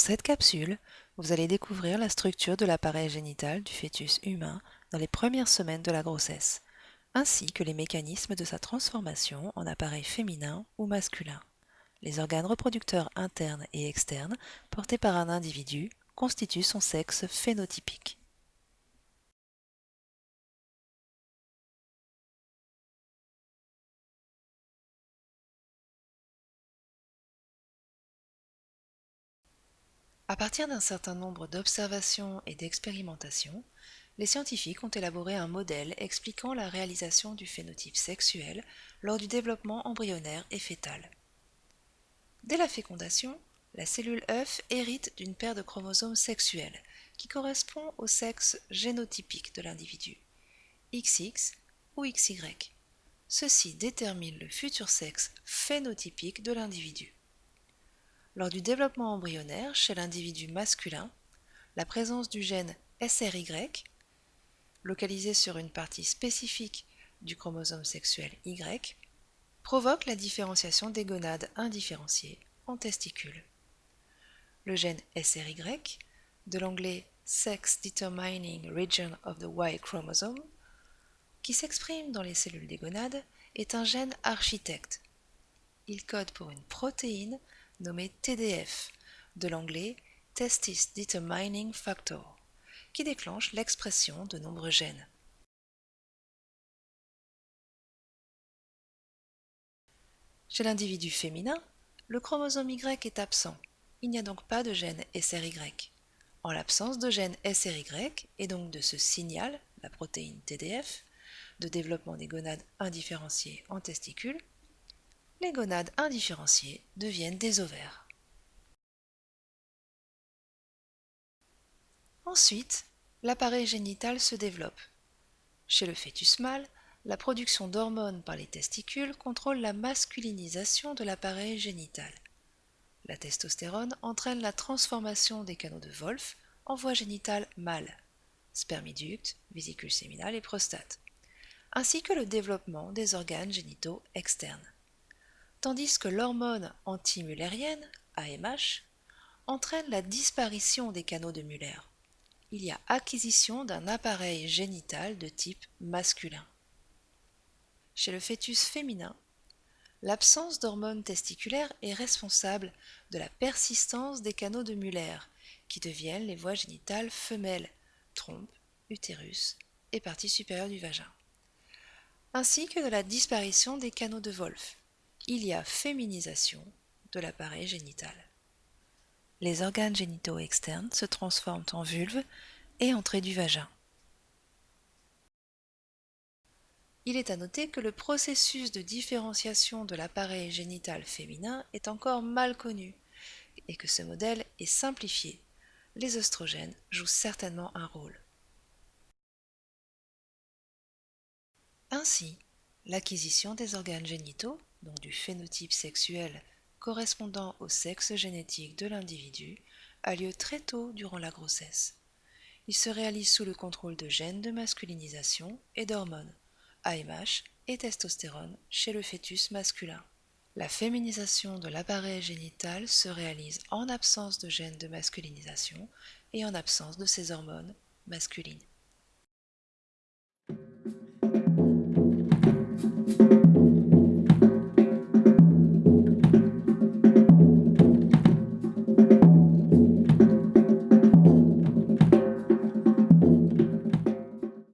cette capsule, vous allez découvrir la structure de l'appareil génital du fœtus humain dans les premières semaines de la grossesse, ainsi que les mécanismes de sa transformation en appareil féminin ou masculin. Les organes reproducteurs internes et externes portés par un individu constituent son sexe phénotypique. À partir d'un certain nombre d'observations et d'expérimentations, les scientifiques ont élaboré un modèle expliquant la réalisation du phénotype sexuel lors du développement embryonnaire et fœtal. Dès la fécondation, la cellule œuf hérite d'une paire de chromosomes sexuels qui correspond au sexe génotypique de l'individu, XX ou XY. Ceci détermine le futur sexe phénotypique de l'individu. Lors du développement embryonnaire chez l'individu masculin, la présence du gène SRY, localisé sur une partie spécifique du chromosome sexuel Y, provoque la différenciation des gonades indifférenciées en testicules. Le gène SRY, de l'anglais Sex Determining Region of the Y chromosome, qui s'exprime dans les cellules des gonades, est un gène architecte. Il code pour une protéine nommé TDF, de l'anglais Testis Determining Factor, qui déclenche l'expression de nombreux gènes. Chez l'individu féminin, le chromosome Y est absent. Il n'y a donc pas de gène SRY. En l'absence de gène SRY et donc de ce signal, la protéine TDF, de développement des gonades indifférenciées en testicules, les gonades indifférenciées deviennent des ovaires. Ensuite, l'appareil génital se développe. Chez le fœtus mâle, la production d'hormones par les testicules contrôle la masculinisation de l'appareil génital. La testostérone entraîne la transformation des canaux de Wolff en voie génitale mâle, spermiducte, vésicule séminale et prostate, ainsi que le développement des organes génitaux externes tandis que l'hormone anti-mullérienne, AMH, entraîne la disparition des canaux de Muller. Il y a acquisition d'un appareil génital de type masculin. Chez le fœtus féminin, l'absence d'hormones testiculaires est responsable de la persistance des canaux de Muller, qui deviennent les voies génitales femelles, trompe, utérus et partie supérieure du vagin, ainsi que de la disparition des canaux de Wolff, il y a féminisation de l'appareil génital. Les organes génitaux externes se transforment en vulve et entrée du vagin. Il est à noter que le processus de différenciation de l'appareil génital féminin est encore mal connu et que ce modèle est simplifié. Les oestrogènes jouent certainement un rôle. Ainsi, l'acquisition des organes génitaux donc du phénotype sexuel correspondant au sexe génétique de l'individu, a lieu très tôt durant la grossesse. Il se réalise sous le contrôle de gènes de masculinisation et d'hormones, AMH et testostérone chez le fœtus masculin. La féminisation de l'appareil génital se réalise en absence de gènes de masculinisation et en absence de ces hormones masculines.